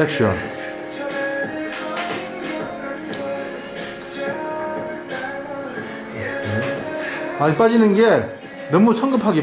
액션 예. 많이 빠지는 게 너무 성급하게